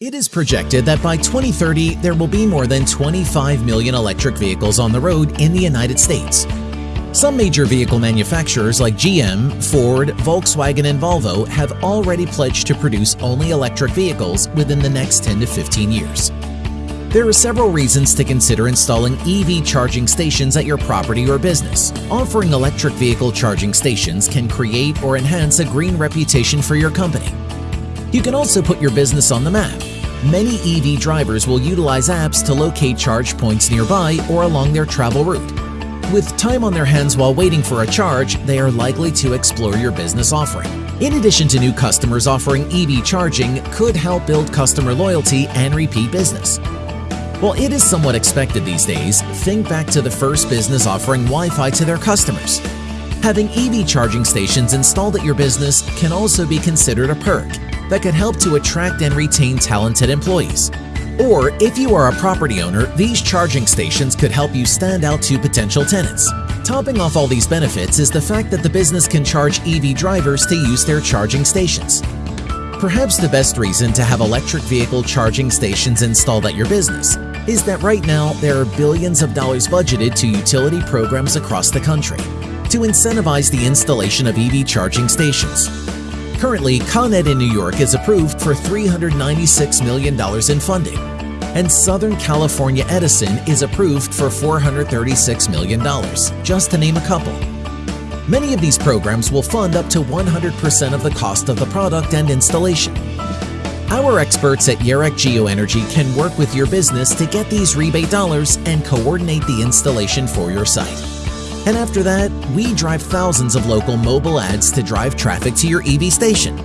It is projected that by 2030, there will be more than 25 million electric vehicles on the road in the United States. Some major vehicle manufacturers like GM, Ford, Volkswagen, and Volvo have already pledged to produce only electric vehicles within the next 10 to 15 years. There are several reasons to consider installing EV charging stations at your property or business. Offering electric vehicle charging stations can create or enhance a green reputation for your company. You can also put your business on the map. Many EV drivers will utilize apps to locate charge points nearby or along their travel route. With time on their hands while waiting for a charge, they are likely to explore your business offering. In addition to new customers offering EV charging could help build customer loyalty and repeat business. While it is somewhat expected these days, think back to the first business offering Wi-Fi to their customers. Having EV charging stations installed at your business can also be considered a perk that could help to attract and retain talented employees. Or if you are a property owner, these charging stations could help you stand out to potential tenants. Topping off all these benefits is the fact that the business can charge EV drivers to use their charging stations. Perhaps the best reason to have electric vehicle charging stations installed at your business is that right now there are billions of dollars budgeted to utility programs across the country to incentivize the installation of EV charging stations. Currently, Con Ed in New York is approved for $396 million in funding, and Southern California Edison is approved for $436 million, just to name a couple. Many of these programs will fund up to 100% of the cost of the product and installation. Our experts at Yerek Geoenergy can work with your business to get these rebate dollars and coordinate the installation for your site. And after that, we drive thousands of local mobile ads to drive traffic to your EV station.